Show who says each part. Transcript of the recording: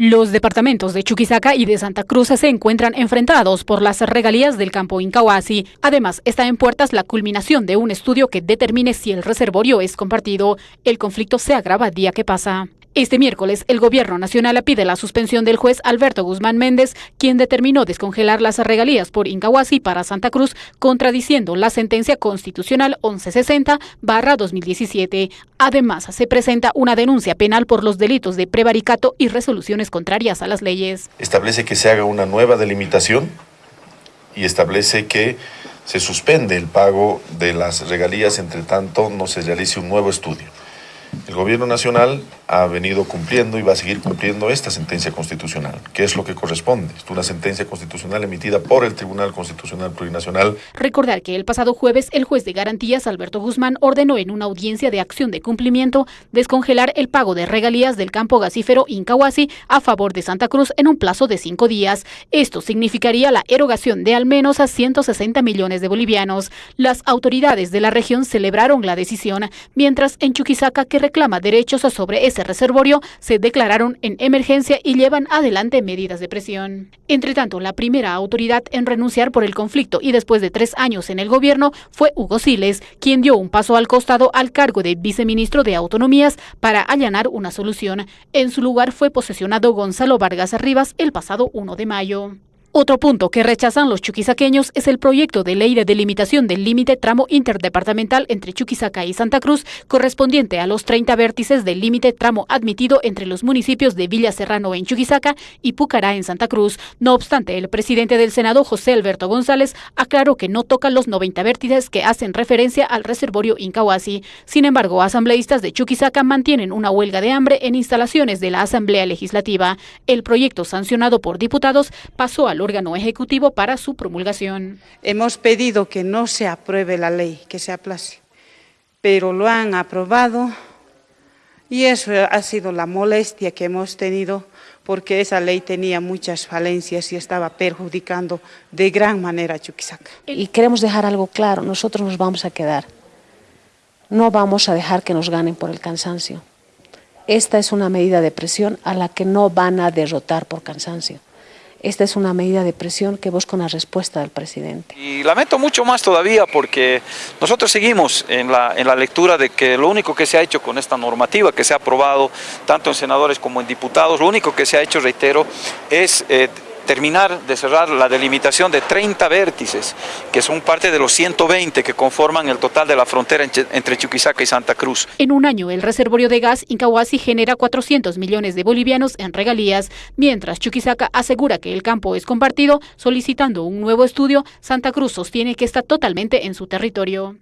Speaker 1: Los departamentos de Chuquisaca y de Santa Cruz se encuentran enfrentados por las regalías del campo Incahuasi. Además, está en puertas la culminación de un estudio que determine si el reservorio es compartido. El conflicto se agrava día que pasa. Este miércoles, el Gobierno Nacional pide la suspensión del juez Alberto Guzmán Méndez, quien determinó descongelar las regalías por Incahuasi para Santa Cruz, contradiciendo la sentencia constitucional 1160-2017. Además, se presenta una denuncia penal por los delitos de prevaricato y resoluciones contrarias a las leyes.
Speaker 2: Establece que se haga una nueva delimitación y establece que se suspende el pago de las regalías entre tanto no se realice un nuevo estudio. El Gobierno Nacional ha venido cumpliendo y va a seguir cumpliendo esta sentencia constitucional, que es lo que corresponde. Es una sentencia constitucional emitida por el Tribunal Constitucional Plurinacional.
Speaker 1: Recordar que el pasado jueves el juez de garantías Alberto Guzmán ordenó en una audiencia de acción de cumplimiento descongelar el pago de regalías del campo gasífero Incahuasi a favor de Santa Cruz en un plazo de cinco días. Esto significaría la erogación de al menos a 160 millones de bolivianos. Las autoridades de la región celebraron la decisión, mientras en Chuquisaca, que reclama derechos sobre ese reservorio se declararon en emergencia y llevan adelante medidas de presión. Entre tanto, la primera autoridad en renunciar por el conflicto y después de tres años en el gobierno fue Hugo Siles, quien dio un paso al costado al cargo de viceministro de Autonomías para allanar una solución. En su lugar fue posesionado Gonzalo Vargas Rivas el pasado 1 de mayo. Otro punto que rechazan los chuquisaqueños es el proyecto de ley de delimitación del límite tramo interdepartamental entre Chuquisaca y Santa Cruz, correspondiente a los 30 vértices del límite tramo admitido entre los municipios de Villa Serrano en Chuquisaca y Pucará en Santa Cruz. No obstante, el presidente del Senado, José Alberto González, aclaró que no tocan los 90 vértices que hacen referencia al reservorio Incahuasi. Sin embargo, asambleístas de Chuquisaca mantienen una huelga de hambre en instalaciones de la Asamblea Legislativa. El proyecto sancionado por diputados pasó al órgano ejecutivo para su promulgación.
Speaker 3: Hemos pedido que no se apruebe la ley, que se aplace, pero lo han aprobado y eso ha sido la molestia que hemos tenido porque esa ley tenía muchas falencias y estaba perjudicando de gran manera a Chuquisaca.
Speaker 4: Y queremos dejar algo claro, nosotros nos vamos a quedar. No vamos a dejar que nos ganen por el cansancio. Esta es una medida de presión a la que no van a derrotar por cansancio. Esta es una medida de presión que busca una respuesta del presidente.
Speaker 5: Y lamento mucho más todavía porque nosotros seguimos en la, en la lectura de que lo único que se ha hecho con esta normativa que se ha aprobado tanto en senadores como en diputados, lo único que se ha hecho, reitero, es... Eh, terminar de cerrar la delimitación de 30 vértices, que son parte de los 120 que conforman el total de la frontera entre Chuquisaca y Santa Cruz.
Speaker 1: En un año, el reservorio de gas Incahuasi genera 400 millones de bolivianos en regalías, mientras Chuquisaca asegura que el campo es compartido, solicitando un nuevo estudio, Santa Cruz sostiene que está totalmente en su territorio.